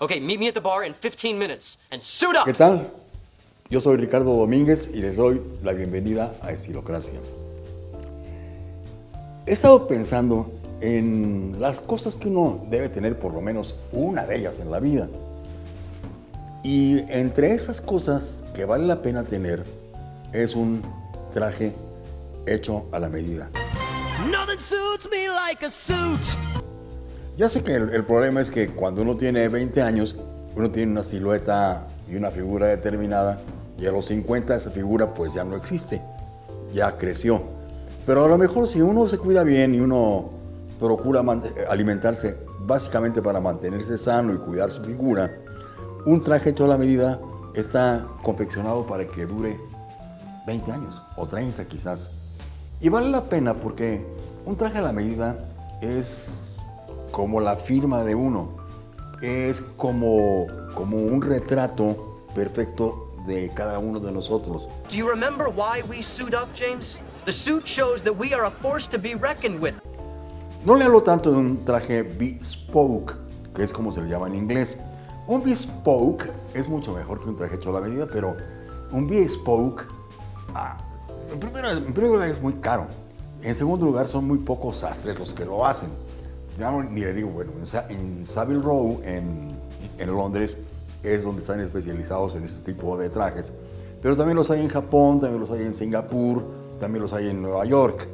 Okay, meet me at the bar in 15 minutes and suit up. ¿Qué tal? Yo soy Ricardo Domínguez y les doy la bienvenida a Estilocracia. He estado pensando en las cosas que uno debe tener por lo menos una de ellas en la vida. Y entre esas cosas que vale la pena tener es un traje hecho a la medida. Nothing suits me like a suit. Ya sé que el, problema es que cuando uno tiene 20 años, uno tiene una silueta y una figura determinada y a los 50 esa figura pues ya no existe, ya creció. Pero a lo mejor si uno se cuida bien y uno procura alimentarse básicamente para mantenerse sano y cuidar su figura, un traje hecho a la medida está confeccionado para que dure 20 años o 30 quizás. Y vale la pena porque un traje a la medida es como la firma de uno, es como, como un retrato perfecto de cada uno de nosotros. Do you remember why we suit up, James? The suit shows that we are a force to be reckoned with. No le hablo tanto de un traje bespoke, que es como se le llama en inglés. Un bespoke es mucho mejor que un traje hecho a la medida, pero un bespoke, ah, en, primer, en primer lugar es muy caro. En segundo lugar son muy pocos sastres los que lo hacen. Ya no- ni le digo, bueno, en, Sa- en Savile Row, en, en Londres, es donde están especializados en este tipo de trajes. Pero también los hay en Japón, también los hay en Singapur, también los hay en Nueva York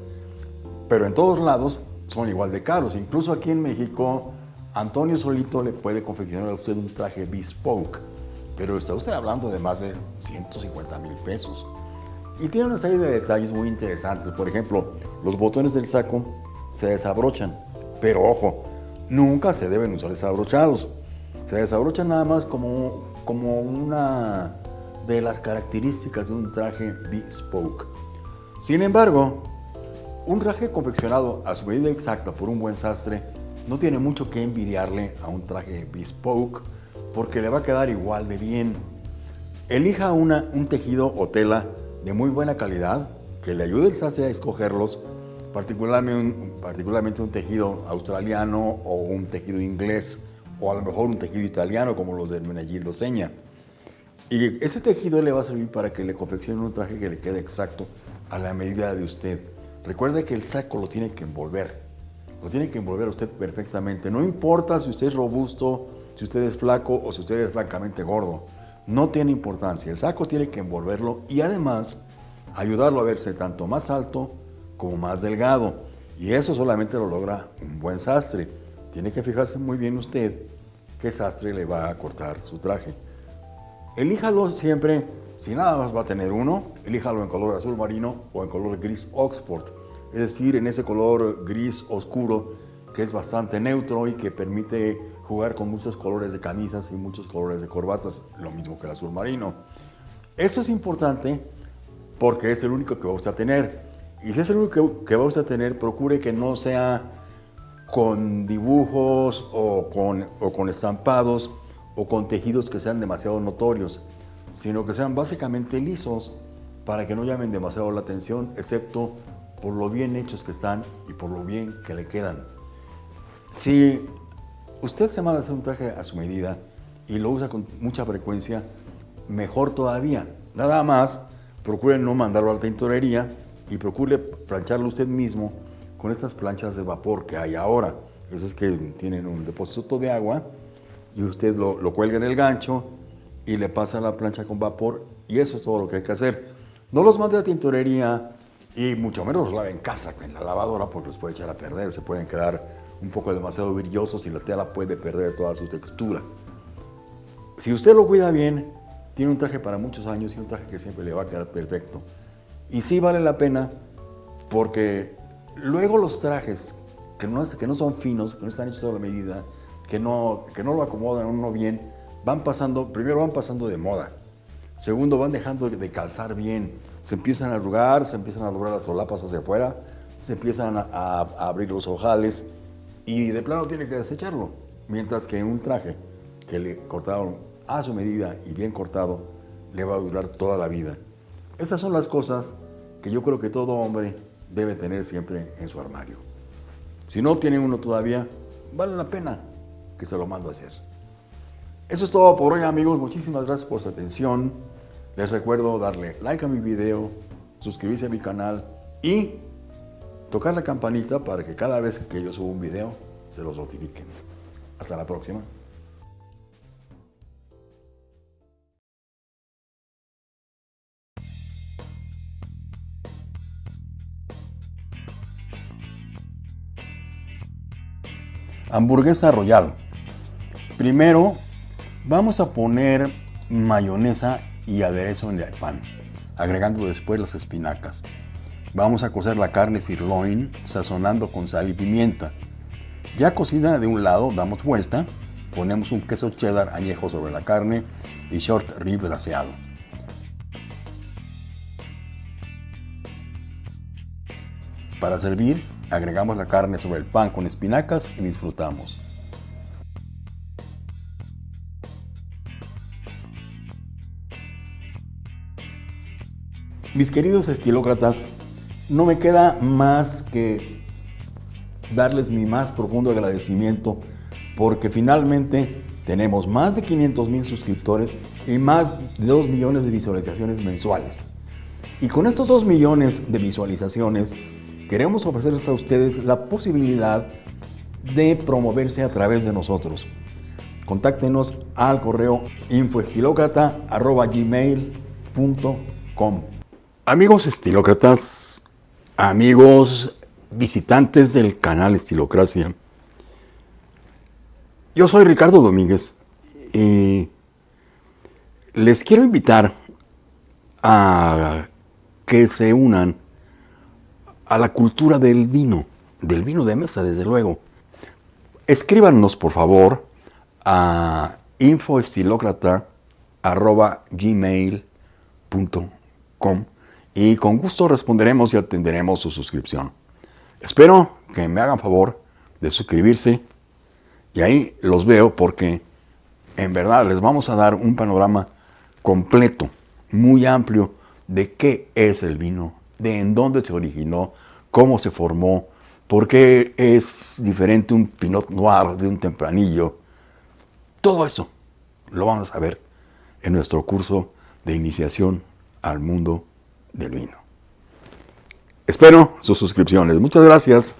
pero en todos lados son igual de caros. Incluso aquí en México, Antonio solito le puede confeccionar a usted un traje bespoke, pero está usted hablando de más de 150 mil pesos. Y tiene una serie de detalles muy interesantes. Por ejemplo, los botones del saco se desabrochan, pero ojo, nunca se deben usar desabrochados. Se desabrochan nada más como, como una de las características de un traje bespoke. Sin embargo, un traje confeccionado a su medida exacta por un buen sastre no tiene mucho que envidiarle a un traje bespoke porque le va a quedar igual de bien. Elija una, un tejido o tela de muy buena calidad que le ayude al sastre a escogerlos, particularmente un, particularmente un tejido australiano o un tejido inglés o a lo mejor un tejido italiano como los del Menegildo Seña. Y ese tejido le va a servir para que le confeccione un traje que le quede exacto a la medida de usted. Recuerde que el saco lo tiene que envolver. Lo tiene que envolver a usted perfectamente. No importa si usted es robusto, si usted es flaco o si usted es francamente gordo. No tiene importancia. El saco tiene que envolverlo y además ayudarlo a verse tanto más alto como más delgado. Y eso solamente lo logra un buen sastre. Tiene que fijarse muy bien usted qué sastre le va a cortar su traje. Elíjalo siempre, si nada más va a tener uno, elíjalo en color azul marino o en color gris Oxford. Es decir, en ese color gris oscuro que es bastante neutro y que permite jugar con muchos colores de camisas y muchos colores de corbatas, lo mismo que el azul marino. Eso es importante porque es el único que va usted a tener. Y si es único que, que a tener, procure que no sea con dibujos o con, o con estampados o con tejidos que sean demasiado notorios, sino que sean básicamente lisos para que no llamen demasiado la atención, excepto por lo bien hechos que están y por lo bien que le quedan. Si usted se manda a hacer un traje a su medida y lo usa con mucha frecuencia, mejor todavía. Nada más, procure no mandarlo a la tintorería y procure plancharlo usted mismo con estas planchas de vapor que hay ahora. Esas que tienen un depósito de agua y usted lo, lo cuelga en el gancho y le pasa la plancha con vapor y eso es todo lo que hay que hacer. No los mande a tintorería y mucho menos los lave en casa, en la lavadora, porque los puede echar a perder, se pueden quedar un poco demasiado brillosos y la tela puede perder toda su textura. Si usted lo cuida bien, tiene un traje para muchos años y un traje que siempre le va a quedar perfecto. Y sí vale la pena porque luego los trajes que no, que no son finos, que no están hechos a la medida, que no, que no lo acomodan uno bien, van pasando, primero van pasando de moda. Segundo, van dejando de calzar bien. Se empiezan a arrugar, se empiezan a doblar las solapas hacia afuera, se empiezan a- a abrir los ojales y de plano tiene que desecharlo. Mientras que un traje que le cortaron a su medida y bien cortado, le va a durar toda la vida. Esas son las cosas que yo creo que todo hombre debe tener siempre en su armario. Si no tiene uno todavía, vale la pena que se lo mando a hacer. Eso es todo por hoy amigos, muchísimas gracias por su atención. Les recuerdo darle like a mi video, suscribirse a mi canal y tocar la campanita para que cada vez que yo suba un video se los notifiquen. Hasta la próxima. Hamburguesa Royal. Primero vamos a poner mayonesa y aderezo en el pan, agregando después las espinacas. Vamos a cocer la carne sirloin sazonando con sal y pimienta. Ya cocida de un lado, damos vuelta, ponemos un queso cheddar añejo sobre la carne y short rib glaseado. Para servir, agregamos la carne sobre el pan con espinacas y disfrutamos. Mis queridos estilócratas, no me queda más que darles mi más profundo agradecimiento porque finalmente tenemos más de 500 mil suscriptores y más de 2 millones de visualizaciones mensuales. Y con estos 2 millones de visualizaciones queremos ofrecerles a ustedes la posibilidad de promoverse a través de nosotros. Contáctenos al correo infoestilocrata.gmail.com Amigos estilócratas, amigos visitantes del canal Estilocracia, yo soy Ricardo Domínguez y les quiero invitar a que se unan a la cultura del vino, del vino de mesa, desde luego. Escríbanos, por favor, a infoestilocrata.gmail.com y con gusto responderemos y atenderemos su suscripción. Espero que me hagan favor de suscribirse y ahí los veo porque en verdad les vamos a dar un panorama completo, muy amplio de qué es el vino, de en dónde se originó, cómo se formó, por qué es diferente un Pinot Noir de un Tempranillo. Todo eso lo vamos a ver en nuestro curso de iniciación al mundo del vino. Espero sus suscripciones. Muchas gracias.